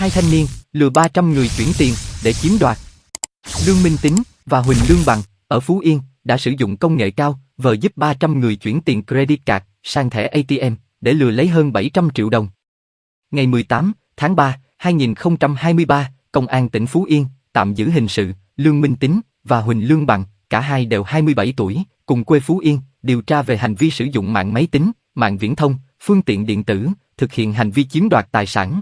Hai thanh niên lừa 300 người chuyển tiền để chiếm đoạt. Lương Minh Tính và Huỳnh Lương Bằng ở Phú Yên đã sử dụng công nghệ cao vờ giúp 300 người chuyển tiền credit card sang thẻ ATM để lừa lấy hơn 700 triệu đồng. Ngày 18 tháng 3, 2023, Công an tỉnh Phú Yên tạm giữ hình sự Lương Minh Tính và Huỳnh Lương Bằng, cả hai đều 27 tuổi, cùng quê Phú Yên, điều tra về hành vi sử dụng mạng máy tính, mạng viễn thông, phương tiện điện tử, thực hiện hành vi chiếm đoạt tài sản.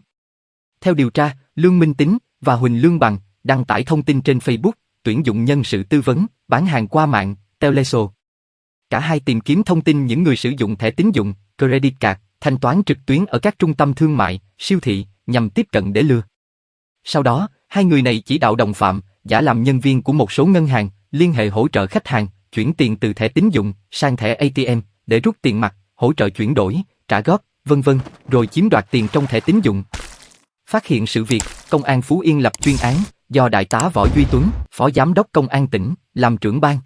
Theo điều tra, Lương Minh Tính và Huỳnh Lương Bằng đăng tải thông tin trên Facebook, tuyển dụng nhân sự tư vấn, bán hàng qua mạng, Teleso. Cả hai tìm kiếm thông tin những người sử dụng thẻ tín dụng, credit card, thanh toán trực tuyến ở các trung tâm thương mại, siêu thị, nhằm tiếp cận để lừa. Sau đó, hai người này chỉ đạo đồng phạm, giả làm nhân viên của một số ngân hàng, liên hệ hỗ trợ khách hàng, chuyển tiền từ thẻ tín dụng sang thẻ ATM để rút tiền mặt, hỗ trợ chuyển đổi, trả góp, vân vân, rồi chiếm đoạt tiền trong thẻ tín dụng. Phát hiện sự việc, Công an Phú Yên lập chuyên án, do Đại tá Võ Duy Tuấn, Phó Giám đốc Công an tỉnh, làm trưởng ban.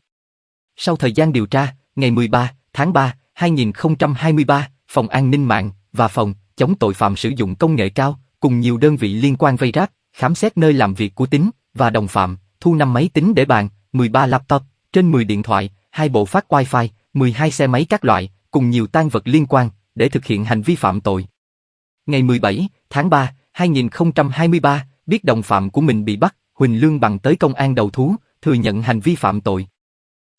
Sau thời gian điều tra, ngày 13 tháng 3, 2023, Phòng An ninh mạng và Phòng chống tội phạm sử dụng công nghệ cao cùng nhiều đơn vị liên quan vây ráp, khám xét nơi làm việc của Tính và đồng phạm, thu năm máy tính để bàn, 13 laptop, trên 10 điện thoại, hai bộ phát wifi, 12 xe máy các loại, cùng nhiều tang vật liên quan để thực hiện hành vi phạm tội. Ngày 17 tháng 3, 2023, biết đồng phạm của mình bị bắt, Huỳnh Lương bằng tới công an đầu thú, thừa nhận hành vi phạm tội.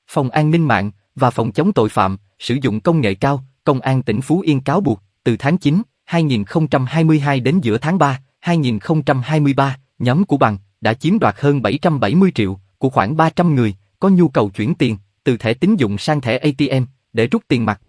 Phòng an ninh mạng và phòng chống tội phạm sử dụng công nghệ cao, công an tỉnh Phú Yên cáo buộc từ tháng 9, 2022 đến giữa tháng 3, 2023, nhóm của bằng đã chiếm đoạt hơn 770 triệu của khoảng 300 người có nhu cầu chuyển tiền từ thẻ tín dụng sang thẻ ATM để rút tiền mặt.